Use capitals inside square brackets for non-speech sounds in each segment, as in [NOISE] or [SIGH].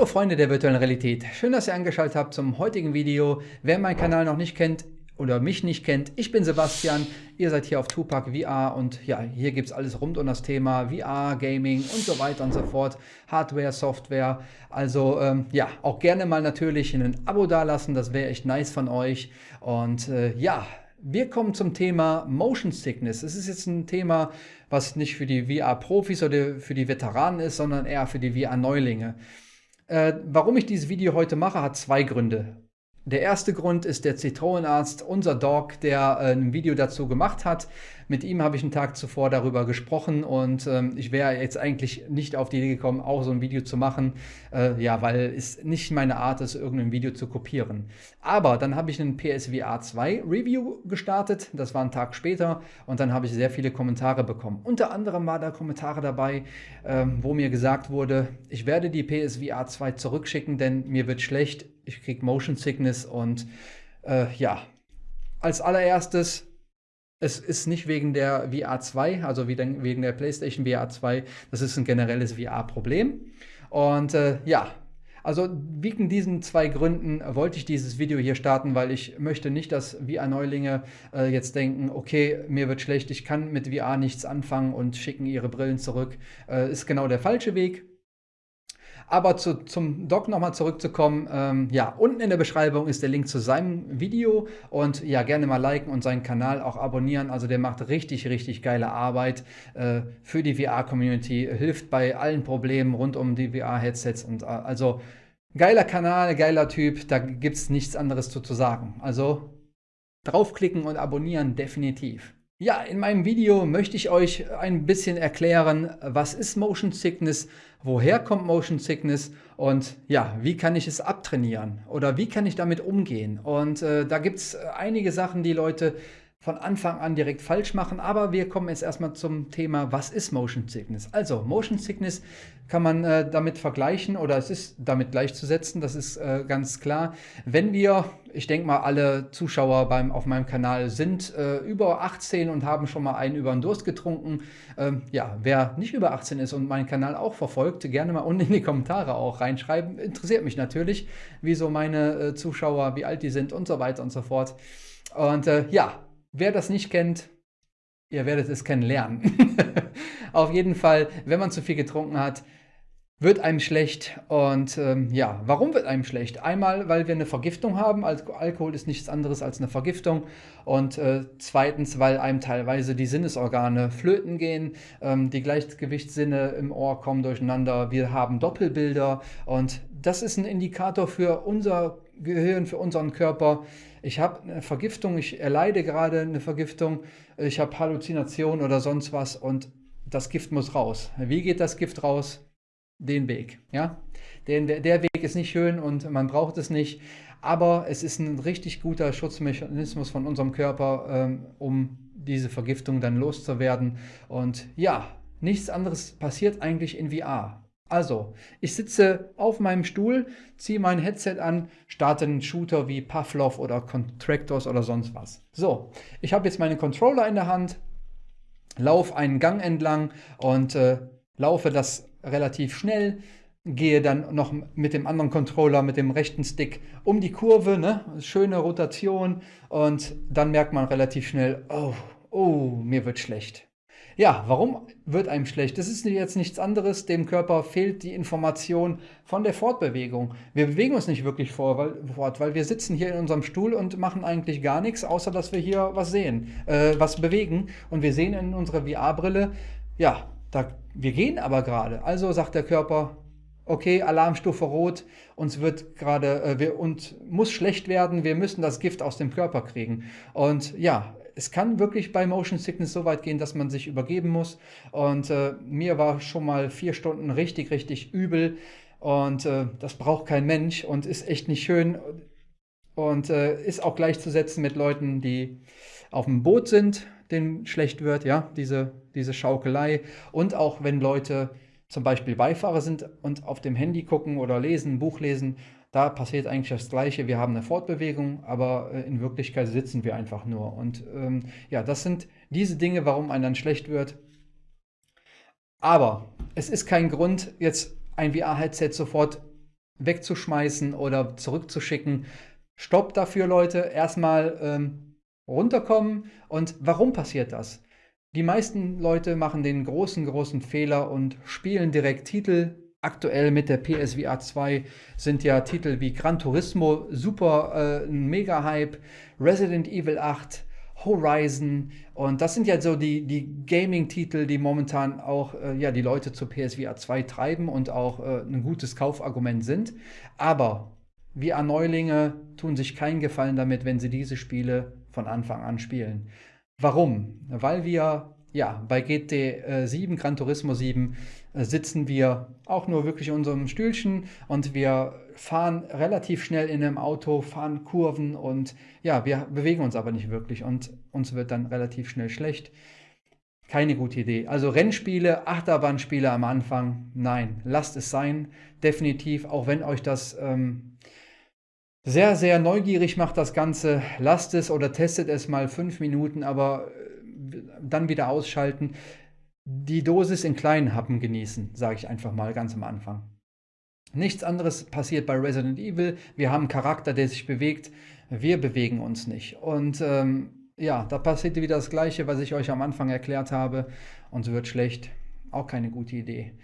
Hallo Freunde der virtuellen Realität, schön, dass ihr eingeschaltet habt zum heutigen Video. Wer meinen Kanal noch nicht kennt oder mich nicht kennt, ich bin Sebastian, ihr seid hier auf Tupac VR und ja, hier gibt es alles rund um das Thema VR, Gaming und so weiter und so fort, Hardware, Software. Also ähm, ja, auch gerne mal natürlich ein Abo dalassen, das wäre echt nice von euch. Und äh, ja, wir kommen zum Thema Motion Sickness. Es ist jetzt ein Thema, was nicht für die VR-Profis oder für die Veteranen ist, sondern eher für die VR-Neulinge. Äh, warum ich dieses Video heute mache, hat zwei Gründe. Der erste Grund ist der Zitronenarzt, unser Dog, der äh, ein Video dazu gemacht hat. Mit ihm habe ich einen Tag zuvor darüber gesprochen und ähm, ich wäre jetzt eigentlich nicht auf die Idee gekommen, auch so ein Video zu machen, äh, ja, weil es nicht meine Art ist, irgendein Video zu kopieren. Aber dann habe ich einen PSVR 2 Review gestartet, das war ein Tag später und dann habe ich sehr viele Kommentare bekommen. Unter anderem war da Kommentare dabei, äh, wo mir gesagt wurde, ich werde die PSVR 2 zurückschicken, denn mir wird schlecht, ich kriege Motion Sickness und äh, ja, als allererstes es ist nicht wegen der VR 2, also wegen der PlayStation VR 2, das ist ein generelles VR-Problem. Und äh, ja, also wegen diesen zwei Gründen wollte ich dieses Video hier starten, weil ich möchte nicht, dass VR-Neulinge äh, jetzt denken, okay, mir wird schlecht, ich kann mit VR nichts anfangen und schicken ihre Brillen zurück. Äh, ist genau der falsche Weg. Aber zu, zum Doc nochmal zurückzukommen, ähm, ja, unten in der Beschreibung ist der Link zu seinem Video und ja, gerne mal liken und seinen Kanal auch abonnieren. Also der macht richtig, richtig geile Arbeit äh, für die VR-Community, hilft bei allen Problemen rund um die VR-Headsets und äh, also geiler Kanal, geiler Typ, da gibt es nichts anderes zu, zu sagen. Also draufklicken und abonnieren definitiv. Ja, in meinem Video möchte ich euch ein bisschen erklären, was ist Motion Sickness, woher kommt Motion Sickness und ja, wie kann ich es abtrainieren oder wie kann ich damit umgehen. Und äh, da gibt es einige Sachen, die Leute von Anfang an direkt falsch machen. Aber wir kommen jetzt erstmal zum Thema, was ist Motion Sickness? Also Motion Sickness kann man äh, damit vergleichen oder es ist damit gleichzusetzen, das ist äh, ganz klar. Wenn wir, ich denke mal alle Zuschauer beim, auf meinem Kanal sind äh, über 18 und haben schon mal einen über den Durst getrunken. Ähm, ja, wer nicht über 18 ist und meinen Kanal auch verfolgt, gerne mal [LAUGHS] unten in die Kommentare auch reinschreiben. Interessiert mich natürlich, wieso meine äh, Zuschauer, wie alt die sind und so weiter und so fort. Und äh, ja, Wer das nicht kennt, ihr werdet es kennenlernen. [LAUGHS] Auf jeden Fall, wenn man zu viel getrunken hat, wird einem schlecht. Und ähm, ja, warum wird einem schlecht? Einmal, weil wir eine Vergiftung haben. Al Alkohol ist nichts anderes als eine Vergiftung. Und äh, zweitens, weil einem teilweise die Sinnesorgane flöten gehen. Ähm, die Gleichgewichtssinne im Ohr kommen durcheinander. Wir haben Doppelbilder. Und das ist ein Indikator für unser Gehirn, für unseren Körper. Ich habe eine Vergiftung, ich erleide gerade eine Vergiftung, ich habe Halluzinationen oder sonst was und das Gift muss raus. Wie geht das Gift raus? Den Weg. Ja? Den, der, Weg ist nicht schön und man braucht es nicht, aber es ist ein richtig guter Schutzmechanismus von unserem Körper, ähm, um diese Vergiftung dann loszuwerden. Und ja, nichts anderes passiert eigentlich in VR. Also, ich sitze auf meinem Stuhl, ziehe mein Headset an, starte einen Shooter wie Pavlov oder Contractors oder sonst was. So, ich habe jetzt meine Controller in der Hand, laufe einen Gang entlang und äh, laufe das relativ schnell, gehe dann noch mit dem anderen Controller, mit dem rechten Stick um die Kurve, ne? schöne Rotation und dann merkt man relativ schnell, oh, oh, mir wird schlecht. Ja, warum wird einem schlecht? Das ist jetzt nichts anderes. Dem Körper fehlt die Information von der Fortbewegung. Wir bewegen uns nicht wirklich fort, weil wir sitzen hier in unserem Stuhl und machen eigentlich gar nichts, außer dass wir hier was sehen, äh, was bewegen. Und wir sehen in unserer VR-Brille, ja, da, wir gehen aber gerade. Also sagt der Körper, okay, Alarmstufe rot, uns wird gerade, äh, wir, und muss schlecht werden, wir müssen das Gift aus dem Körper kriegen. Und ja, es kann wirklich bei Motion Sickness so weit gehen, dass man sich übergeben muss. Und äh, mir war schon mal vier Stunden richtig, richtig übel. Und äh, das braucht kein Mensch und ist echt nicht schön. Und äh, ist auch gleichzusetzen mit Leuten, die auf dem Boot sind, denen schlecht wird, ja, diese, diese Schaukelei. Und auch wenn Leute zum Beispiel Beifahrer sind und auf dem Handy gucken oder lesen, Buch lesen da passiert eigentlich das Gleiche. Wir haben eine Fortbewegung, aber äh, in Wirklichkeit sitzen wir einfach nur. Und ähm, ja, das sind diese Dinge, warum einem dann schlecht wird. Aber es ist kein Grund, jetzt ein VR-Headset sofort wegzuschmeißen oder zurückzuschicken. Stopp dafür, Leute. Erstmal ähm, runterkommen. Und warum passiert das? Die meisten Leute machen den großen, großen Fehler und spielen direkt Titel. Aktuell mit der PSVR 2 sind ja Titel wie Gran Turismo super äh, ein Mega-Hype, Resident Evil 8, Horizon und das sind ja so die, die Gaming-Titel, die momentan auch äh, ja, die Leute zur PSVR 2 treiben und auch äh, ein gutes Kaufargument sind. Aber VR-Neulinge tun sich keinen Gefallen damit, wenn sie diese Spiele von Anfang an spielen. Warum? Weil wir ja, bei GT7, Gran Turismo 7, äh, sitzen wir auch nur wirklich in unserem Stühlchen und wir fahren relativ schnell in einem Auto, fahren Kurven und ja, wir bewegen uns aber nicht wirklich und uns wird dann relativ schnell schlecht. Keine gute Idee. Also Rennspiele, Achterbahnspiele am Anfang, nein, lasst es sein. Definitiv, auch wenn euch das ähm, sehr, sehr neugierig macht, das Ganze, lasst es oder testet es mal fünf Minuten, aber äh, dann wieder ausschalten. Die Dosis in kleinen Happen genießen, sage ich einfach mal ganz am Anfang. Nichts anderes passiert bei Resident Evil. Wir haben einen Charakter, der sich bewegt. Wir bewegen uns nicht. Und ähm, ja, da passiert wieder das Gleiche, was ich euch am Anfang erklärt habe. Uns wird schlecht. Auch keine gute Idee.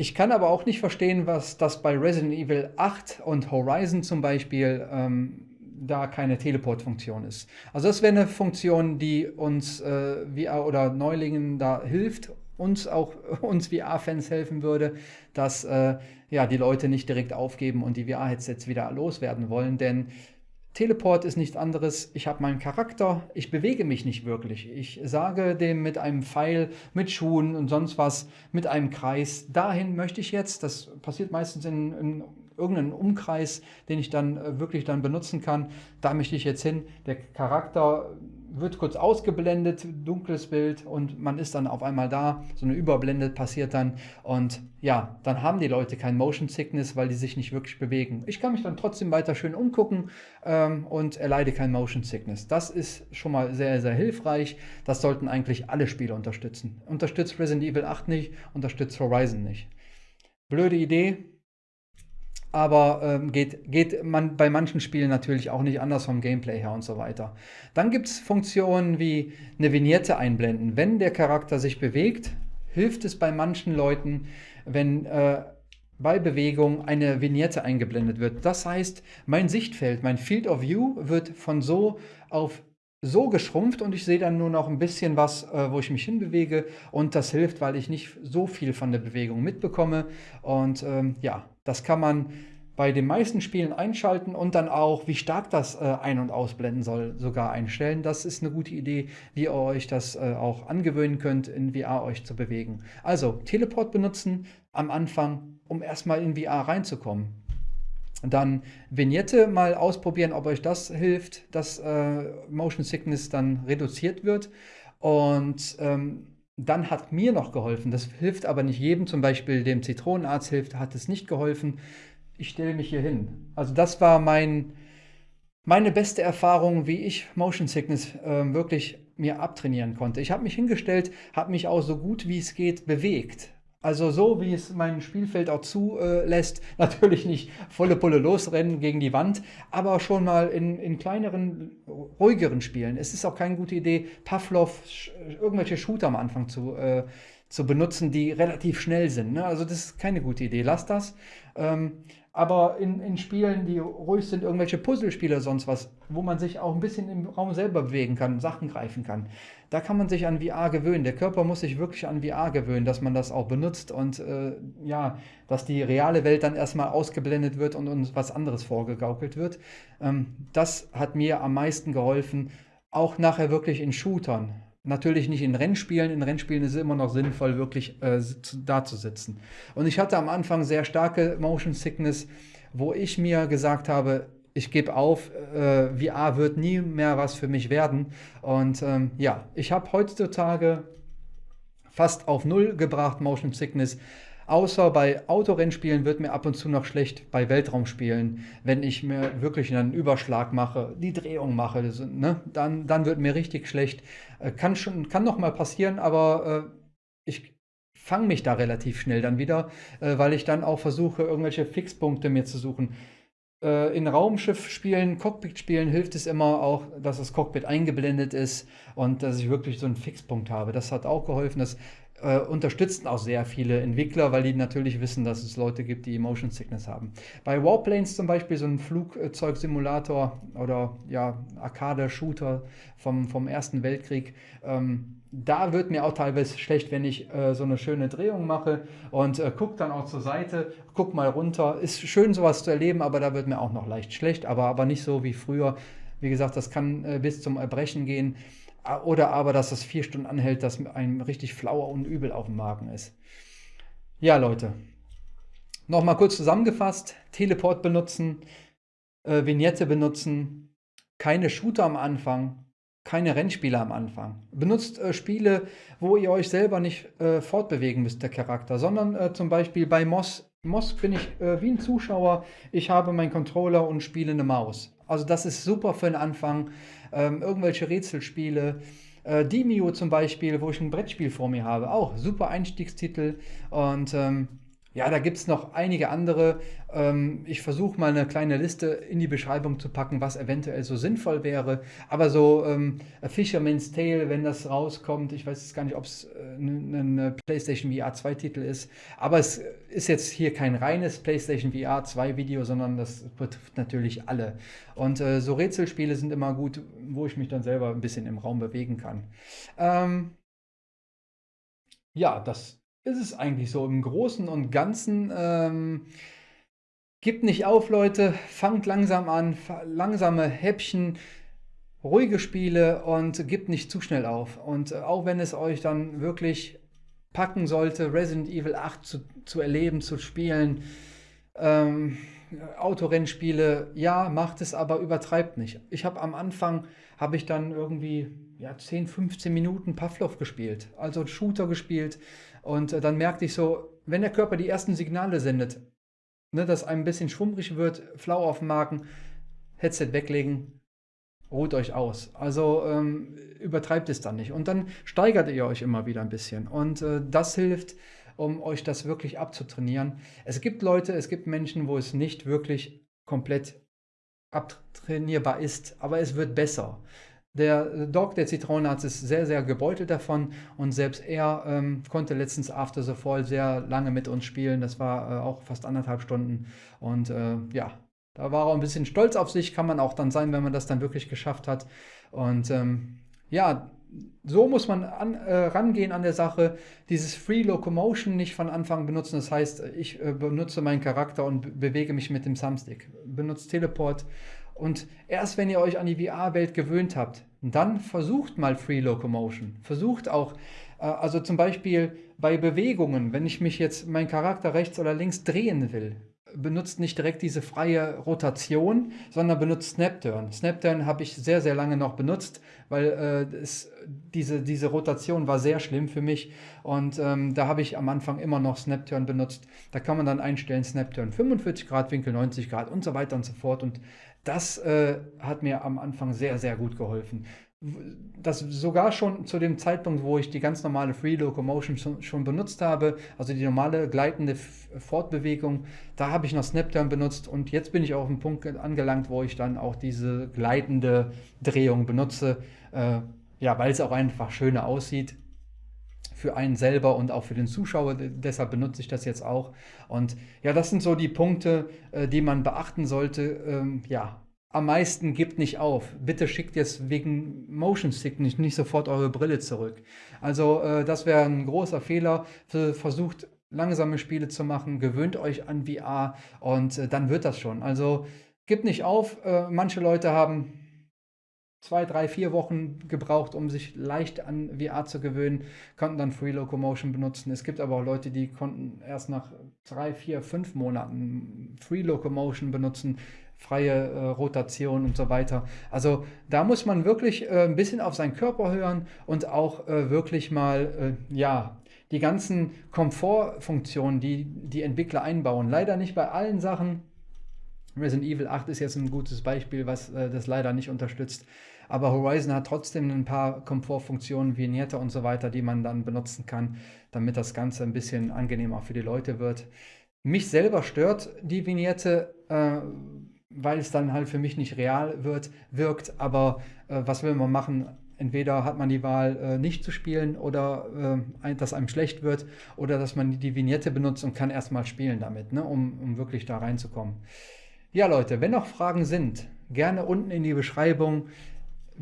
Ich kann aber auch nicht verstehen, was das bei Resident Evil 8 und Horizon zum Beispiel ähm, da keine Teleport-Funktion ist. Also das wäre eine Funktion, die uns äh, VR oder Neulingen da hilft, uns auch [LAUGHS] uns VR-Fans helfen würde, dass äh, ja, die Leute nicht direkt aufgeben und die VR-Headsets wieder loswerden wollen. Denn Teleport ist nichts anderes. Ich habe meinen Charakter, ich bewege mich nicht wirklich. Ich sage dem mit einem Pfeil, mit Schuhen und sonst was, mit einem Kreis, dahin möchte ich jetzt. Das passiert meistens in, in irgendeinen Umkreis, den ich dann äh, wirklich dann benutzen kann. Da möchte ich jetzt hin. Der Charakter wird kurz ausgeblendet, dunkles Bild und man ist dann auf einmal da. So eine Überblende passiert dann und ja, dann haben die Leute kein Motion Sickness, weil die sich nicht wirklich bewegen. Ich kann mich dann trotzdem weiter schön umgucken ähm, und erleide kein Motion Sickness. Das ist schon mal sehr, sehr hilfreich. Das sollten eigentlich alle Spiele unterstützen. Unterstützt Resident Evil 8 nicht, unterstützt Horizon nicht. Blöde Idee, aber ähm, geht, geht man bei manchen Spielen natürlich auch nicht anders vom Gameplay her und so weiter. Dann gibt es Funktionen wie eine Vignette einblenden. Wenn der Charakter sich bewegt, hilft es bei manchen Leuten, wenn äh, bei Bewegung eine Vignette eingeblendet wird. Das heißt, mein Sichtfeld, mein Field of View wird von so auf so geschrumpft und ich sehe dann nur noch ein bisschen was, äh, wo ich mich hinbewege und das hilft, weil ich nicht so viel von der Bewegung mitbekomme und ähm, ja, das kann man bei den meisten Spielen einschalten und dann auch, wie stark das äh, ein- und ausblenden soll, sogar einstellen. Das ist eine gute Idee, wie ihr euch das äh, auch angewöhnen könnt, in VR euch zu bewegen. Also Teleport benutzen am Anfang, um erstmal in VR reinzukommen. Dann Vignette mal ausprobieren, ob euch das hilft, dass äh, Motion Sickness dann reduziert wird. Und ähm, dann hat mir noch geholfen, das hilft aber nicht jedem, zum Beispiel dem Zitronenarzt hilft, hat es nicht geholfen. Ich stelle mich hier hin. Also das war mein, meine beste Erfahrung, wie ich Motion Sickness äh, wirklich mir abtrainieren konnte. Ich habe mich hingestellt, habe mich auch so gut wie es geht bewegt. Also so, wie es mein Spielfeld auch zulässt, [LAUGHS] natürlich nicht volle Pulle losrennen gegen die Wand, aber schon mal in, in kleineren, ruhigeren Spielen. Es ist auch keine gute Idee, Pavlov irgendwelche Shooter am Anfang zu, äh, zu benutzen, die relativ schnell sind. Ne? Also das ist keine gute Idee. Lass das. Ähm, aber in, in Spielen, die ruhig sind, irgendwelche Puzzlespiele, sonst was, wo man sich auch ein bisschen im Raum selber bewegen kann, Sachen greifen kann, da kann man sich an VR gewöhnen. Der Körper muss sich wirklich an VR gewöhnen, dass man das auch benutzt und äh, ja, dass die reale Welt dann erstmal ausgeblendet wird und uns was anderes vorgegaukelt wird. Ähm, das hat mir am meisten geholfen, auch nachher wirklich in Shootern. Natürlich nicht in Rennspielen. In Rennspielen ist es immer noch sinnvoll, wirklich äh, da zu sitzen. Und ich hatte am Anfang sehr starke Motion Sickness, wo ich mir gesagt habe, ich gebe auf, äh, VR wird nie mehr was für mich werden. Und ähm, ja, ich habe heutzutage fast auf Null gebracht, Motion Sickness. Außer bei Autorennspielen wird mir ab und zu noch schlecht bei Weltraumspielen, wenn ich mir wirklich einen Überschlag mache, die Drehung mache, ne? dann, dann wird mir richtig schlecht. Äh, kann, schon, kann noch mal passieren, aber äh, ich fange mich da relativ schnell dann wieder, äh, weil ich dann auch versuche, irgendwelche Fixpunkte mir zu suchen. Äh, in Raumschiff-Spielen, Cockpit-Spielen hilft es immer auch, dass das Cockpit eingeblendet ist und dass ich wirklich so einen Fixpunkt habe. Das hat auch geholfen. Das äh, unterstützen auch sehr viele Entwickler, weil die natürlich wissen, dass es Leute gibt, die Motion Sickness haben. Bei Warplanes zum Beispiel, so ein Flugzeugsimulator oder ja, Arcade-Shooter vom, vom Ersten Weltkrieg, ähm, da wird mir auch teilweise schlecht, wenn ich äh, so eine schöne Drehung mache und äh, guck dann auch zur Seite, guck mal runter. Ist schön, sowas zu erleben, aber da wird mir auch noch leicht schlecht, aber, aber nicht so wie früher. Wie gesagt, das kann äh, bis zum Erbrechen gehen. Oder aber, dass das vier Stunden anhält, dass einem richtig flauer und übel auf dem Magen ist. Ja, Leute. Nochmal kurz zusammengefasst. Teleport benutzen, äh, Vignette benutzen, keine Shooter am Anfang, keine Rennspiele am Anfang. Benutzt äh, Spiele, wo ihr euch selber nicht äh, fortbewegen müsst, der Charakter, sondern äh, zum Beispiel bei Moss. Moss bin ich äh, wie ein Zuschauer. Ich habe meinen Controller und spiele eine Maus. Also das ist super für den Anfang. Ähm, irgendwelche Rätselspiele. Äh, Demio zum Beispiel, wo ich ein Brettspiel vor mir habe. Auch super Einstiegstitel. Und ähm, ja, da gibt es noch einige andere. Ähm, ich versuche mal eine kleine Liste in die Beschreibung zu packen, was eventuell so sinnvoll wäre. Aber so ähm, A Fisherman's Tale, wenn das rauskommt, ich weiß jetzt gar nicht, ob es äh, ein PlayStation VR 2 Titel ist. Aber es ist jetzt hier kein reines PlayStation VR 2 Video, sondern das betrifft natürlich alle. Und äh, so Rätselspiele sind immer gut, wo ich mich dann selber ein bisschen im Raum bewegen kann. Ähm, ja, das ist es eigentlich so im Großen und Ganzen. Ähm, gibt nicht auf, Leute. Fangt langsam an. Langsame Häppchen. Ruhige Spiele und gibt nicht zu schnell auf. Und äh, auch wenn es euch dann wirklich packen sollte, Resident Evil 8 zu, zu erleben, zu spielen, ähm, Autorennspiele, ja, macht es, aber übertreibt nicht. Ich habe am Anfang, habe ich dann irgendwie ja, 10, 15 Minuten Pavlov gespielt, also Shooter gespielt und äh, dann merkte ich so, wenn der Körper die ersten Signale sendet, ne, dass einem ein bisschen schwummrig wird, flau auf dem Magen, Headset weglegen, ruht euch aus. Also ähm, übertreibt es dann nicht. Und dann steigert ihr euch immer wieder ein bisschen. Und äh, das hilft, um euch das wirklich abzutrainieren. Es gibt Leute, es gibt Menschen, wo es nicht wirklich komplett abtrainierbar ist, aber es wird besser. Der Dog, der Zitronenarzt, ist sehr, sehr gebeutelt davon und selbst er ähm, konnte letztens After the Fall sehr lange mit uns spielen. Das war äh, auch fast anderthalb Stunden und äh, ja, da war er ein bisschen stolz auf sich, kann man auch dann sein, wenn man das dann wirklich geschafft hat. Und ähm, ja, so muss man an, äh, rangehen an der Sache. Dieses Free Locomotion nicht von Anfang benutzen. Das heißt, ich äh, benutze meinen Charakter und bewege mich mit dem Thumbstick. Benutze Teleport und erst wenn ihr euch an die VR-Welt gewöhnt habt, dann versucht mal Free Locomotion. Versucht auch, äh, also zum Beispiel bei Bewegungen, wenn ich mich jetzt, mein Charakter rechts oder links drehen will, benutzt nicht direkt diese freie Rotation, sondern benutzt Snapturn. Snapturn habe ich sehr, sehr lange noch benutzt, weil äh, es, diese, diese Rotation war sehr schlimm für mich und ähm, da habe ich am Anfang immer noch Snapturn benutzt. Da kann man dann einstellen Snapturn 45 Grad Winkel, 90 Grad und so weiter und so fort und das äh, hat mir am Anfang sehr, sehr gut geholfen das sogar schon zu dem Zeitpunkt, wo ich die ganz normale Free Locomotion schon, benutzt habe, also die normale gleitende Fortbewegung, da habe ich noch Snapturn benutzt und jetzt bin ich auf dem Punkt angelangt, wo ich dann auch diese gleitende Drehung benutze, äh, ja, weil es auch einfach schöner aussieht für einen selber und auch für den Zuschauer. Deshalb benutze ich das jetzt auch. Und ja, das sind so die Punkte, äh, die man beachten sollte. Ähm, ja, am meisten gibt nicht auf. Bitte schickt jetzt wegen Motion Sickness nicht sofort eure Brille zurück. Also äh, das wäre ein großer Fehler. Versucht langsame Spiele zu machen, gewöhnt euch an VR und äh, dann wird das schon. Also gibt nicht auf. Äh, manche Leute haben zwei, drei, vier Wochen gebraucht, um sich leicht an VR zu gewöhnen, konnten dann Free Locomotion benutzen. Es gibt aber auch Leute, die konnten erst nach drei, vier, fünf Monaten Free Locomotion benutzen, freie äh, Rotation und so weiter. Also da muss man wirklich äh, ein bisschen auf seinen Körper hören und auch äh, wirklich mal, äh, ja, die ganzen Komfortfunktionen, die die Entwickler einbauen. Leider nicht bei allen Sachen. Resident Evil 8 ist jetzt ein gutes Beispiel, was äh, das leider nicht unterstützt. aber Horizon hat trotzdem ein paar Komfortfunktionen, Vignette und so weiter, die man dann benutzen kann, damit das Ganze ein bisschen angenehmer für die Leute wird. Mich selber stört die Vignette, äh, weil es dann halt für mich nicht real wird, wirkt, aber äh, was will man machen? Entweder hat man die Wahl, äh, nicht zu spielen oder äh, dass einem schlecht wird oder dass man die Vignette benutzt und kann erstmal spielen damit, ne, um, um wirklich da reinzukommen. Ja Leute, wenn noch Fragen sind, gerne unten in die Beschreibung.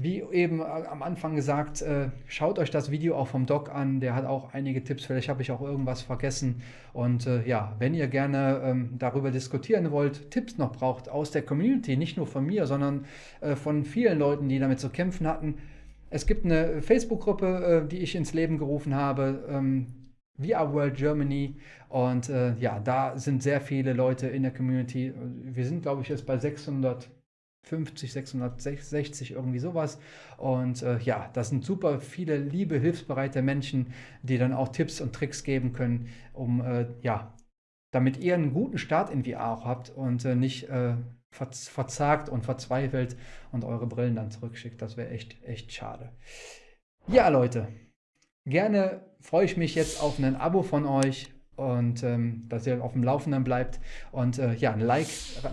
Wie eben am Anfang gesagt, äh, schaut euch das Video auch vom Doc an, der hat auch einige Tipps, vielleicht habe ich auch irgendwas vergessen. Und äh, ja, wenn ihr gerne ähm, darüber diskutieren wollt, Tipps noch braucht aus der Community, nicht nur von mir, sondern äh, von vielen Leuten, die damit zu kämpfen hatten, es gibt eine Facebook-Gruppe, äh, die ich ins Leben gerufen habe, ähm, VR World Germany. Und äh, ja, da sind sehr viele Leute in der Community. Wir sind, glaube ich, jetzt bei 650, 660, irgendwie sowas. Und äh, ja, das sind super viele liebe, hilfsbereite Menschen, die dann auch Tipps und Tricks geben können, um äh, ja, damit ihr einen guten Start in VR auch habt und äh, nicht äh, verzagt und verzweifelt und eure Brillen dann zurückschickt. Das wäre echt, echt schade. Ja, Leute, gerne freue ich mich jetzt auf ein Abo von euch und ähm, dass ihr auf dem Laufenden bleibt. Und äh, ja, ein Like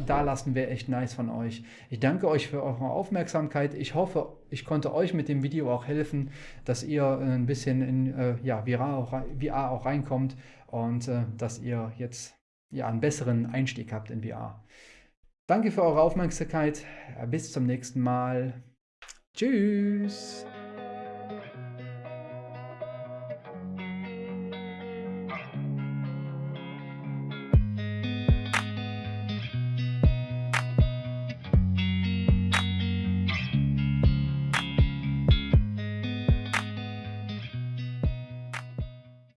da lassen wäre echt nice von euch. Ich danke euch für eure Aufmerksamkeit. Ich hoffe, ich konnte euch mit dem Video auch helfen, dass ihr ein bisschen in äh, ja, VR, auch, VR auch reinkommt und äh, dass ihr jetzt ja, einen besseren Einstieg habt in VR. Danke für eure Aufmerksamkeit. Bis zum nächsten Mal. Tschüss.